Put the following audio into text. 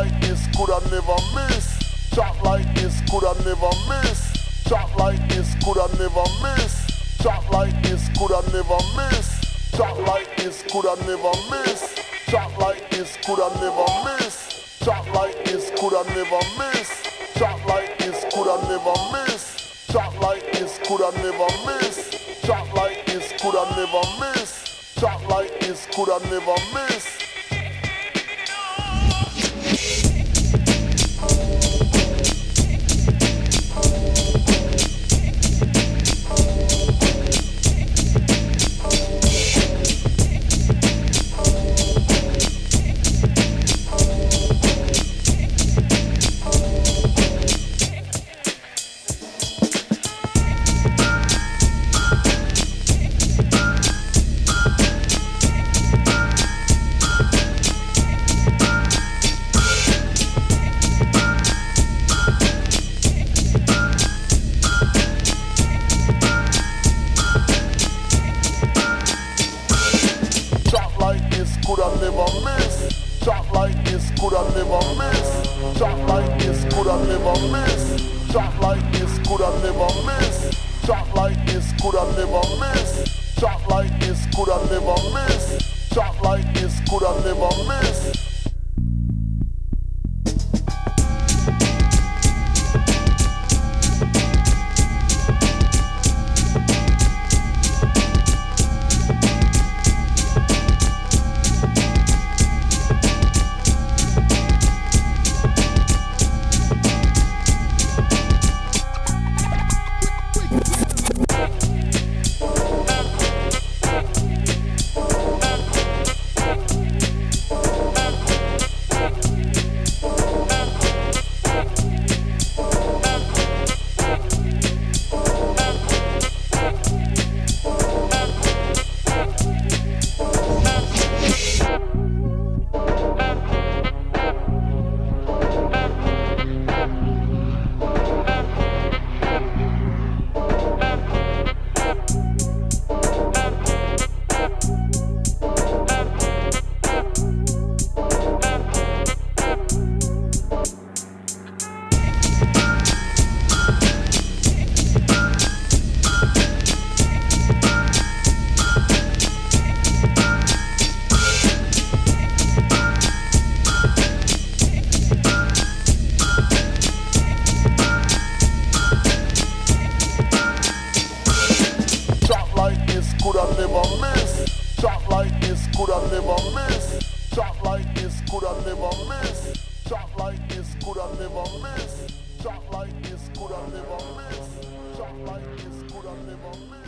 like this coulda never miss. Shot like this coulda never miss. Shot like this coulda never miss. Shot like this coulda never miss. Shot like this coulda never miss. Shot like this coulda never miss. Shot like this coulda never miss. Shot like this coulda never miss. Shot like this coulda never miss. Shot like this coulda never miss. Shot like this coulda never miss. Shot like this coulda never miss. Shot like this coulda never miss. Shot like this coulda never miss. Shot like this coulda never miss. Shot like this coulda never miss. Shot like this coulda never miss. could have never miss. Shot like this could have never miss. Shot like this could have never miss. Shot like this could have never miss. Shot like this could have never miss.